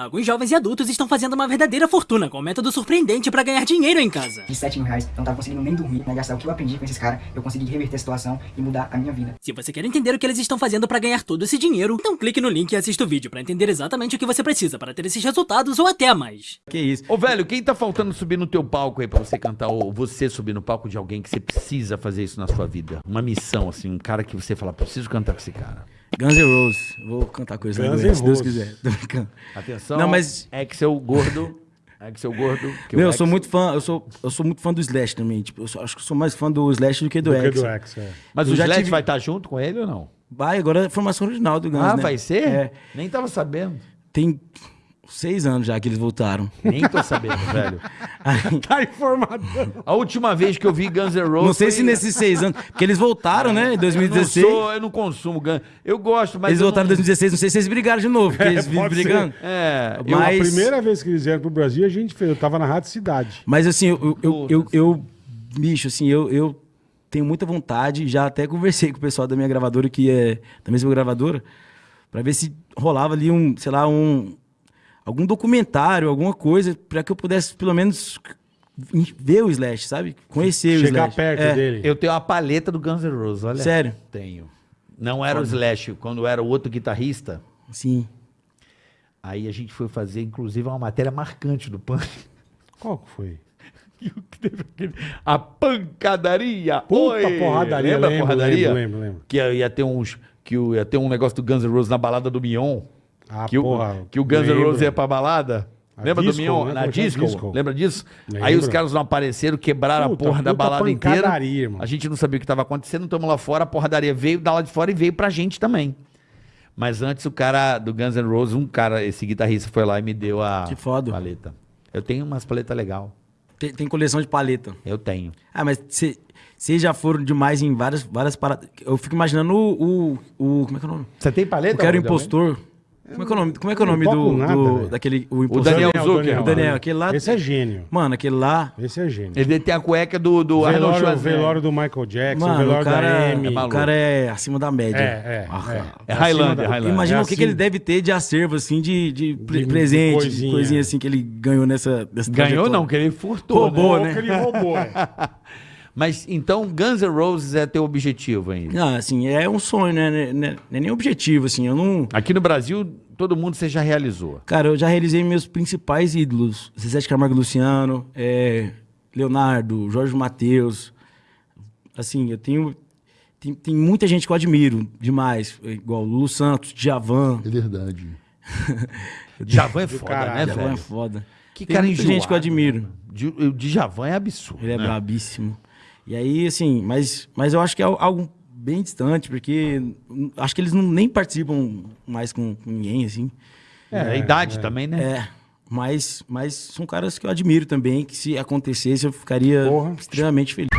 Alguns jovens e adultos estão fazendo uma verdadeira fortuna com um método surpreendente pra ganhar dinheiro em casa. De 7 mil reais, eu não tava conseguindo nem dormir, né? Gastar o que eu aprendi com esses caras, eu consegui reverter a situação e mudar a minha vida. Se você quer entender o que eles estão fazendo pra ganhar todo esse dinheiro, então clique no link e assista o vídeo pra entender exatamente o que você precisa para ter esses resultados ou até mais. Que isso. Ô, velho, quem tá faltando subir no teu palco aí pra você cantar, ou você subir no palco de alguém que você precisa fazer isso na sua vida? Uma missão, assim, um cara que você fala, preciso cantar com esse cara. Guns N' Roses. Vou cantar coisa Guns Guns N' se Deus Roses. quiser. Tô brincando. Atenção. Não, mas- Axel Gordo. Axel Gordo. que Meu, o eu sou muito fã, eu sou, eu sou muito fã do Slash também. Tipo, eu sou- acho que eu sou mais fã do Slash do que do, Do que é. Mas eu o já Slash tive- vai estar junto com ele ou não? Vai, agora é a formação original do Guns, ah, né? vai ser? É. Nem tava sabendo. Tem seis anos já que eles voltaram. Nem tô sabendo, velho. Tá informado. A última vez que eu vi Guns N' Roses. Não sei foi- se nesses seis anos, porque eles voltaram, né, em 2016. Eu não, sou, eu não consumo Guns. Eu gosto, mas. Eles eu voltaram em não... 2016, não sei se eles brigaram de novo, porque eles vivem pode ser. brigando. É, Eu, Mas- A primeira vez que eles vieram pro Brasil, a gente fez. Eu tava na Rádio Cidade. Mas assim, eu, eu, eu, eu- bicho, assim, eu, eu tenho muita vontade, já até conversei com o pessoal da minha gravadora, que é da mesma gravadora, pra ver se rolava ali um, sei lá, um algum documentário, alguma coisa, pra que eu pudesse pelo menos ver o Slash, sabe? Conhecer o Chegar Slash. perto É, dele. Eu tenho a paleta do Guns N' Roses, olha. Sério? Tenho. Não era o Slash, quando era o outro guitarrista. Sim. Aí a gente foi fazer, inclusive, uma matéria marcante do Punk. Qual que foi? O A pancadaria. Puta Oi! porradaria, Lembra a lembro, porradaria? lembro, lembro, lembro. Que ia ter uns. Que o- ia ter um negócio do Guns N' Roses na balada do Mion. Ah, que, porra, o, que o Guns N'. Roses ia pra balada. A Lembra disco, do Mion? né? Na disco? Disco. Lembra disso? Aí Lembro. os caras não apareceram, quebraram Puta, a porra da balada inteira. A gente não sabia o que estava acontecendo, estamos lá fora, a porradaria veio da lá de fora e veio pra gente também. Mas antes o cara do Guns N' Roses, um cara, esse guitarrista foi lá e me deu a Que foda. paleta. Eu tenho umas paletas legal. Tem, tem coleção de paleta. Eu tenho. Ah, mas vocês já foram demais em várias, várias paradas. Eu fico imaginando o, o, o- Como é que é o nome? Você tem paleta? Eu quero impostor. Como é que é o nome, como é que é o nome do, nada, do- daquele o impostor? Daniel Daniel, Zucker. Daniel. O Daniel, aquele lá. Esse é gênio. Mano, aquele lá. Esse é gênio. Ele tem a cueca do, do Arnold Velório, Schwarzenegger. velório do Michael Jackson, Mano, o velório da cara, Amy. o cara é acima da média. É, é, Ah, é. É Highlander, acima da- Highlander. Imagina É o que, que ele deve ter de acervo, assim, de, de, de presente, de coisinha. coisinha. assim que ele ganhou nessa. nessa Ganhou trajetória. não, que ele furtou. Roubou, né? né? que ele roubou, é. Mas então Guns N' Roses é teu objetivo ainda. Ah, assim, é um sonho, né? Não é, não é nem objetivo, assim. Eu não. Aqui no Brasil, todo mundo você já realizou. Cara, eu já realizei meus principais ídolos. Zezé de Camargo Luciano, é, Leonardo, Jorge Matheus. Assim, eu tenho. Tem, tem muita gente que eu admiro demais. Igual Lulu Santos, Djavan. É verdade. Javan é foda, caralho. né, Djavan é velho? foda. Que Tem cara muita enjoado, gente que eu admiro. né, mano? Di- O Djavan é absurdo. Ele é né? brabíssimo. E aí, assim, mas, mas eu acho que é algo bem distante, porque acho que eles não, nem participam mais com, com ninguém, assim. É, a idade também, né? É. Mas, mas são caras que eu admiro também, que se acontecesse eu ficaria Porra. extremamente feliz.